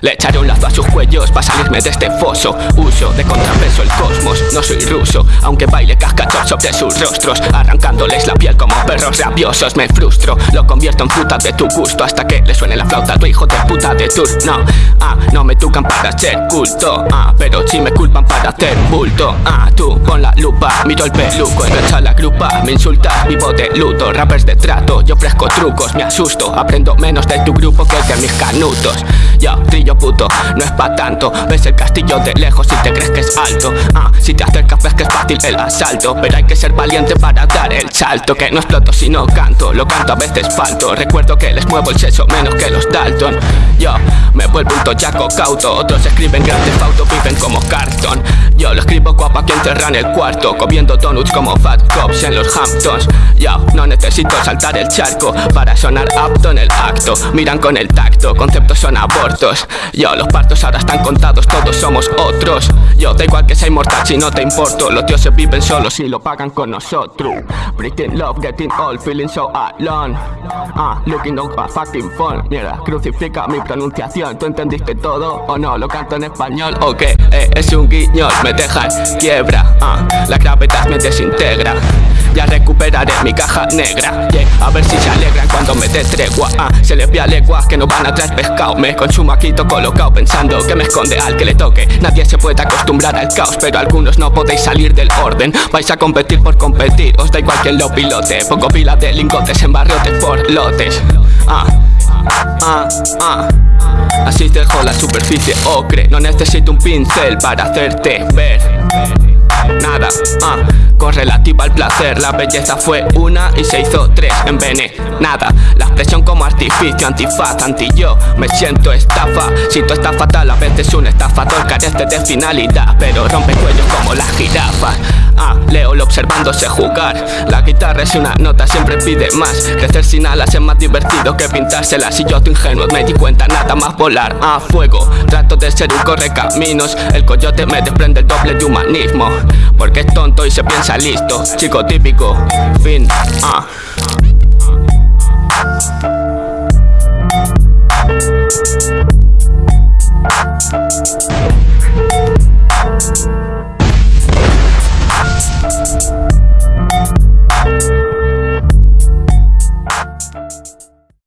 Le echaré un lazo a sus cuellos para salirme de este foso. Uso de contrapeso el cosmos, no soy ruso Aunque baile cascachos sobre sus rostros Arrancándoles la piel como perros rabiosos. Me frustro, lo convierto en fruta de tu gusto Hasta que le suene la flauta a tu hijo de puta de turno. Ah, no me tocan para ser culto. Ah, pero si me culpan para hacer bulto. Ah, tú con la lupa, miro el peluco Engancha la grupa, me insulta, vivo de luto Rappers de trato, yo ofrezco trucos Me asusto, aprendo menos de tu grupo que de mis canutos. Yo, yo puto, no es pa' tanto. Ves el castillo de lejos y te crees que es alto. Ah, si te acercas ves que es fácil el asalto Pero hay que ser valiente para dar el salto. Que no exploto si no canto, lo canto a veces falto. Recuerdo que les muevo el seso menos que los Dalton. Yo me vuelvo un tochaco cauto Otros escriben grandes autos, viven como cartón Yo lo escribo guapa que enterra en el cuarto Comiendo donuts como Fat Cops en los Hamptons. Yo no necesito saltar el charco Para sonar apto en el acto. Miran con el tacto, conceptos son abortos yo, los partos ahora están contados, todos somos otros. Yo, da igual que sea inmortal si no te importo. Los dioses viven solos y lo pagan con nosotros. Breathing love, getting old, feeling so alone. Ah, looking on a fucking phone. Mierda, crucifica mi pronunciación. ¿Tú entendiste todo o no? ¿Lo canto en español o qué? Eh, es un guiñol, me deja quiebra. Ah, la gravedad me desintegra ya recuperaré mi caja negra. A ver si se alegran cuando me dé tregua. Ah, Se les ve a leguas que no van a traer pescado. Me consumo aquí todo colocado pensando que me esconde al que le toque. Nadie se puede acostumbrar al caos Pero algunos no podéis salir del orden. Vais a competir por competir Os da igual quien lo pilote. Pongo pila de lingotes en barriotes por lotes. Ah, ah, ah Así dejo la superficie ocre. No necesito un pincel para hacerte ver Nada, ah relativa al placer La belleza fue una y se hizo tres en Nada, La expresión como artificio, antifaz, anti-yo Me siento estafa, si tú estás fatal A veces un estafador carece de finalidad Pero rompe cuellos como las jirafas Ah, Leo observándose jugar. La guitarra es una nota, siempre pide más. Crecer sin alas es más divertido que pintárselas. Si yo tu ingenuo me di cuenta, nada más volar. A fuego, trato de ser un correcaminos. El coyote me desprende el doble de humanismo Porque es tonto y se piensa listo. Chico típico, fin, ah